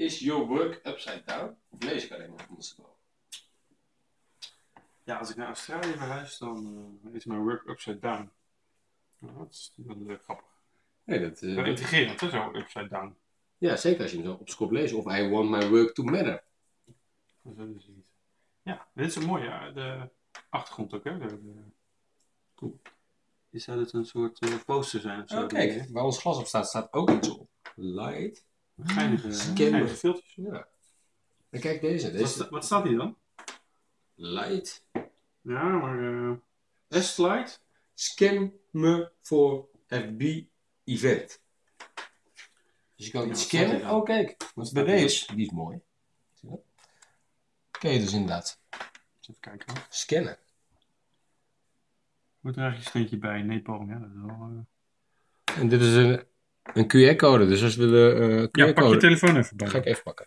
Is your work upside down? Of lees ik alleen maar ondersteboven? Ja, als ik naar Australië verhuis, dan eh, is mijn work upside down. Nou, dat is wel eh, grappig. Nee, dat, eh, Wel dat- intrigerend, hè, zo upside down. ja, zeker als je hem zo op kop leest. Of I want my work to matter. Dat is dus niet. Ja, dit is een mooie de achtergrond ook, hè? De, de... Cool. Is zou dit een soort eh, poster zijn of zo? Oh, kijk, waar ons glas op staat, staat ook iets op. Light. Geinige, Scan. geinige filters. Ja. En kijk deze. Wat, Deze sta- wat staat hier dan? light. Ja, maar... eh S-slide? Scan me voor FB event. Dus je kan Ja, iets staat scannen. dan? Oh, kijk. Wat Bij deze. Die is mooi. Zie je dat? Kun je dus inderdaad Even kijken hoor. scannen. Moet er eigenlijk een steentje bij? Nepal, ja, dat is wel... eh. En dit is een, een QR-code. Dus als we de eh Ja, pak je QR-code... telefoon even bij. ga ik even pakken.